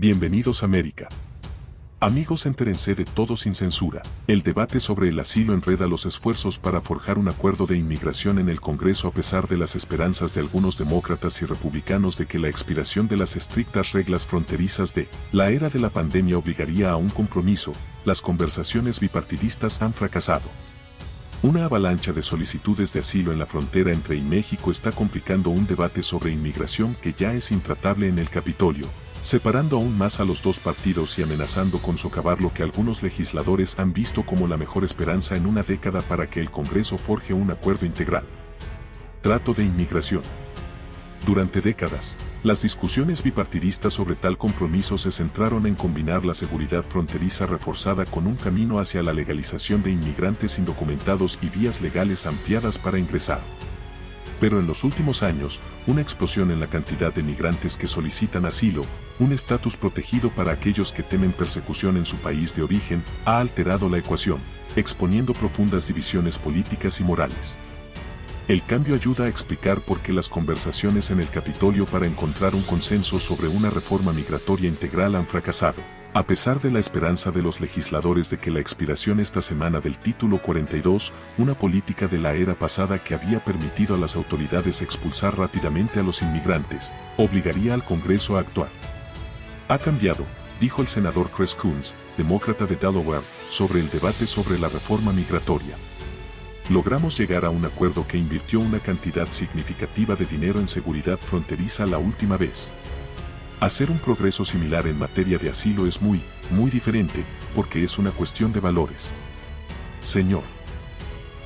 Bienvenidos América. Amigos, entérense de todo sin censura. El debate sobre el asilo enreda los esfuerzos para forjar un acuerdo de inmigración en el Congreso a pesar de las esperanzas de algunos demócratas y republicanos de que la expiración de las estrictas reglas fronterizas de la era de la pandemia obligaría a un compromiso. Las conversaciones bipartidistas han fracasado. Una avalancha de solicitudes de asilo en la frontera entre México está complicando un debate sobre inmigración que ya es intratable en el Capitolio, separando aún más a los dos partidos y amenazando con socavar lo que algunos legisladores han visto como la mejor esperanza en una década para que el Congreso forje un acuerdo integral. Trato de inmigración. Durante décadas, las discusiones bipartidistas sobre tal compromiso se centraron en combinar la seguridad fronteriza reforzada con un camino hacia la legalización de inmigrantes indocumentados y vías legales ampliadas para ingresar. Pero en los últimos años, una explosión en la cantidad de migrantes que solicitan asilo, un estatus protegido para aquellos que temen persecución en su país de origen, ha alterado la ecuación, exponiendo profundas divisiones políticas y morales. El cambio ayuda a explicar por qué las conversaciones en el Capitolio para encontrar un consenso sobre una reforma migratoria integral han fracasado. A pesar de la esperanza de los legisladores de que la expiración esta semana del título 42, una política de la era pasada que había permitido a las autoridades expulsar rápidamente a los inmigrantes, obligaría al Congreso a actuar. Ha cambiado, dijo el senador Chris Coons, demócrata de Delaware, sobre el debate sobre la reforma migratoria. Logramos llegar a un acuerdo que invirtió una cantidad significativa de dinero en seguridad fronteriza la última vez. Hacer un progreso similar en materia de asilo es muy, muy diferente, porque es una cuestión de valores. Señor.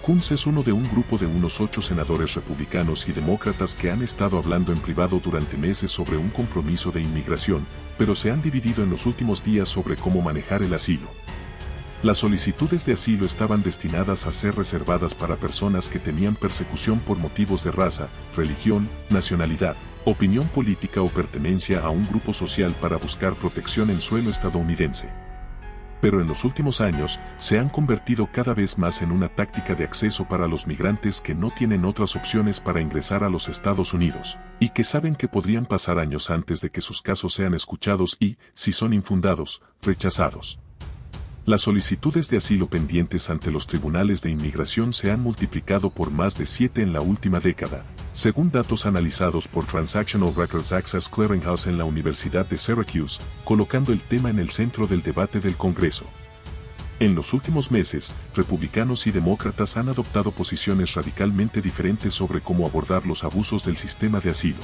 Kunz es uno de un grupo de unos ocho senadores republicanos y demócratas que han estado hablando en privado durante meses sobre un compromiso de inmigración, pero se han dividido en los últimos días sobre cómo manejar el asilo. Las solicitudes de asilo estaban destinadas a ser reservadas para personas que tenían persecución por motivos de raza, religión, nacionalidad, opinión política o pertenencia a un grupo social para buscar protección en suelo estadounidense. Pero en los últimos años, se han convertido cada vez más en una táctica de acceso para los migrantes que no tienen otras opciones para ingresar a los Estados Unidos, y que saben que podrían pasar años antes de que sus casos sean escuchados y, si son infundados, rechazados. Las solicitudes de asilo pendientes ante los tribunales de inmigración se han multiplicado por más de siete en la última década, según datos analizados por Transactional Records Access Clearinghouse en la Universidad de Syracuse, colocando el tema en el centro del debate del Congreso. En los últimos meses, republicanos y demócratas han adoptado posiciones radicalmente diferentes sobre cómo abordar los abusos del sistema de asilo.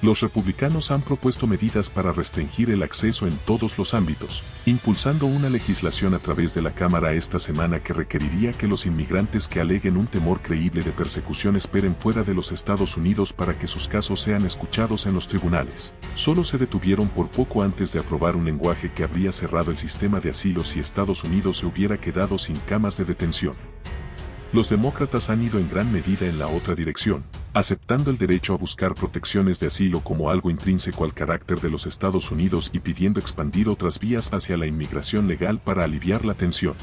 Los republicanos han propuesto medidas para restringir el acceso en todos los ámbitos, impulsando una legislación a través de la Cámara esta semana que requeriría que los inmigrantes que aleguen un temor creíble de persecución esperen fuera de los Estados Unidos para que sus casos sean escuchados en los tribunales. Solo se detuvieron por poco antes de aprobar un lenguaje que habría cerrado el sistema de asilo si Estados Unidos se hubiera quedado sin camas de detención. Los demócratas han ido en gran medida en la otra dirección, aceptando el derecho a buscar protecciones de asilo como algo intrínseco al carácter de los Estados Unidos y pidiendo expandir otras vías hacia la inmigración legal para aliviar la tensión.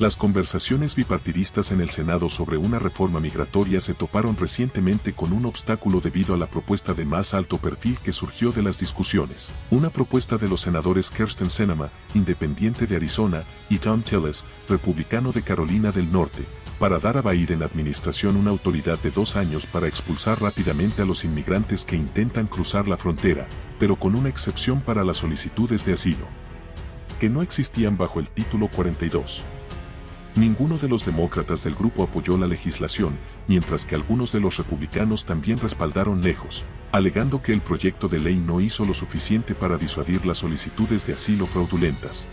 Las conversaciones bipartidistas en el Senado sobre una reforma migratoria se toparon recientemente con un obstáculo debido a la propuesta de más alto perfil que surgió de las discusiones. Una propuesta de los senadores Kirsten Sinema, independiente de Arizona, y Tom Tillis, republicano de Carolina del Norte, para dar a Biden administración una autoridad de dos años para expulsar rápidamente a los inmigrantes que intentan cruzar la frontera, pero con una excepción para las solicitudes de asilo, que no existían bajo el título 42. Ninguno de los demócratas del grupo apoyó la legislación, mientras que algunos de los republicanos también respaldaron lejos, alegando que el proyecto de ley no hizo lo suficiente para disuadir las solicitudes de asilo fraudulentas.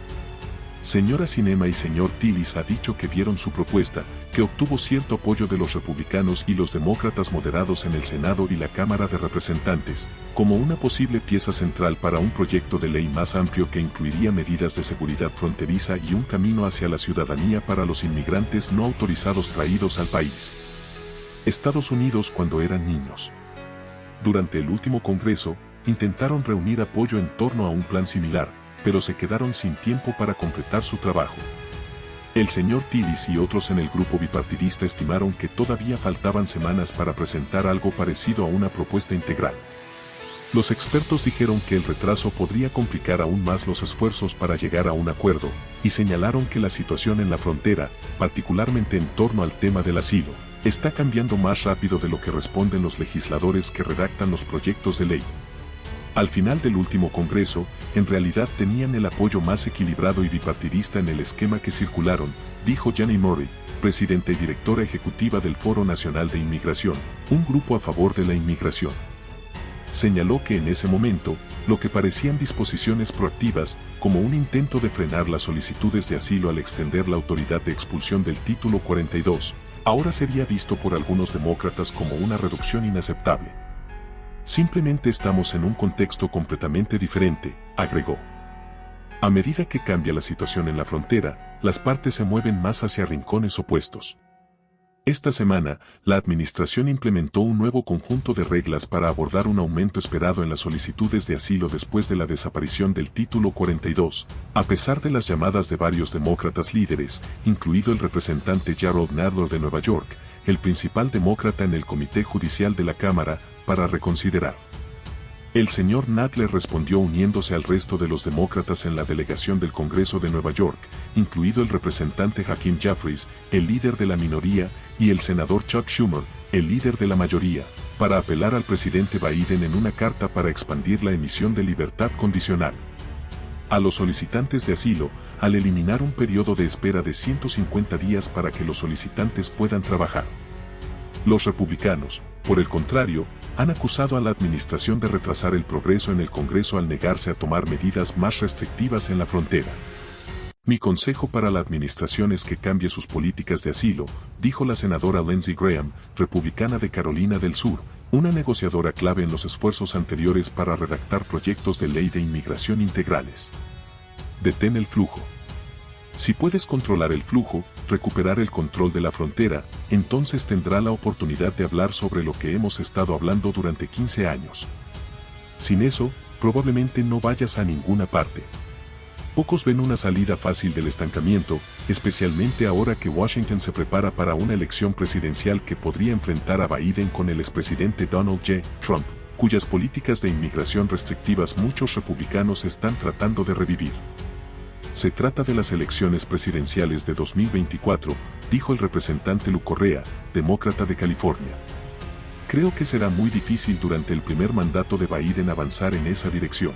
Señora Cinema y señor Tillis ha dicho que vieron su propuesta, que obtuvo cierto apoyo de los republicanos y los demócratas moderados en el Senado y la Cámara de Representantes, como una posible pieza central para un proyecto de ley más amplio que incluiría medidas de seguridad fronteriza y un camino hacia la ciudadanía para los inmigrantes no autorizados traídos al país. Estados Unidos cuando eran niños. Durante el último Congreso, intentaron reunir apoyo en torno a un plan similar, pero se quedaron sin tiempo para completar su trabajo. El señor Tillis y otros en el grupo bipartidista estimaron que todavía faltaban semanas para presentar algo parecido a una propuesta integral. Los expertos dijeron que el retraso podría complicar aún más los esfuerzos para llegar a un acuerdo, y señalaron que la situación en la frontera, particularmente en torno al tema del asilo, está cambiando más rápido de lo que responden los legisladores que redactan los proyectos de ley. Al final del último Congreso, en realidad tenían el apoyo más equilibrado y bipartidista en el esquema que circularon, dijo Jenny Murray, presidenta y directora ejecutiva del Foro Nacional de Inmigración, un grupo a favor de la inmigración señaló que en ese momento, lo que parecían disposiciones proactivas, como un intento de frenar las solicitudes de asilo al extender la autoridad de expulsión del título 42, ahora sería visto por algunos demócratas como una reducción inaceptable. Simplemente estamos en un contexto completamente diferente, agregó. A medida que cambia la situación en la frontera, las partes se mueven más hacia rincones opuestos. Esta semana, la Administración implementó un nuevo conjunto de reglas para abordar un aumento esperado en las solicitudes de asilo después de la desaparición del Título 42, a pesar de las llamadas de varios demócratas líderes, incluido el representante Gerald Nadler de Nueva York, el principal demócrata en el Comité Judicial de la Cámara, para reconsiderar. El señor Nadler respondió uniéndose al resto de los demócratas en la delegación del Congreso de Nueva York, incluido el representante Hakeem Jeffries, el líder de la minoría, y el senador Chuck Schumer, el líder de la mayoría, para apelar al presidente Biden en una carta para expandir la emisión de libertad condicional. A los solicitantes de asilo, al eliminar un periodo de espera de 150 días para que los solicitantes puedan trabajar. Los republicanos, por el contrario, han acusado a la administración de retrasar el progreso en el Congreso al negarse a tomar medidas más restrictivas en la frontera. Mi consejo para la administración es que cambie sus políticas de asilo, dijo la senadora Lindsey Graham, republicana de Carolina del Sur, una negociadora clave en los esfuerzos anteriores para redactar proyectos de ley de inmigración integrales. Detén el flujo. Si puedes controlar el flujo, recuperar el control de la frontera, entonces tendrá la oportunidad de hablar sobre lo que hemos estado hablando durante 15 años. Sin eso, probablemente no vayas a ninguna parte. Pocos ven una salida fácil del estancamiento, especialmente ahora que Washington se prepara para una elección presidencial que podría enfrentar a Biden con el expresidente Donald J. Trump, cuyas políticas de inmigración restrictivas muchos republicanos están tratando de revivir. Se trata de las elecciones presidenciales de 2024, dijo el representante Lu Correa, demócrata de California. Creo que será muy difícil durante el primer mandato de Biden avanzar en esa dirección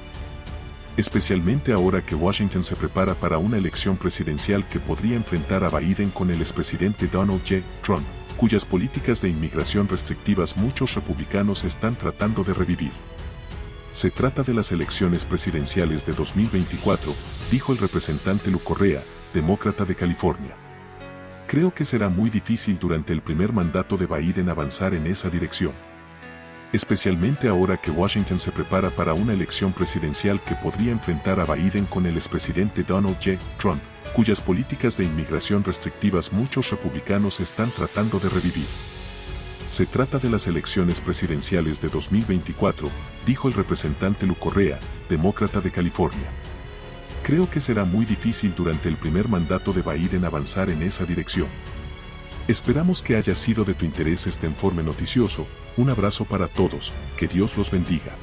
especialmente ahora que Washington se prepara para una elección presidencial que podría enfrentar a Biden con el expresidente Donald J. Trump, cuyas políticas de inmigración restrictivas muchos republicanos están tratando de revivir. Se trata de las elecciones presidenciales de 2024, dijo el representante Lu Correa, demócrata de California. Creo que será muy difícil durante el primer mandato de Biden avanzar en esa dirección especialmente ahora que Washington se prepara para una elección presidencial que podría enfrentar a Biden con el expresidente Donald J. Trump, cuyas políticas de inmigración restrictivas muchos republicanos están tratando de revivir. Se trata de las elecciones presidenciales de 2024, dijo el representante Lu Correa, demócrata de California. Creo que será muy difícil durante el primer mandato de Biden avanzar en esa dirección. Esperamos que haya sido de tu interés este informe noticioso, un abrazo para todos, que Dios los bendiga.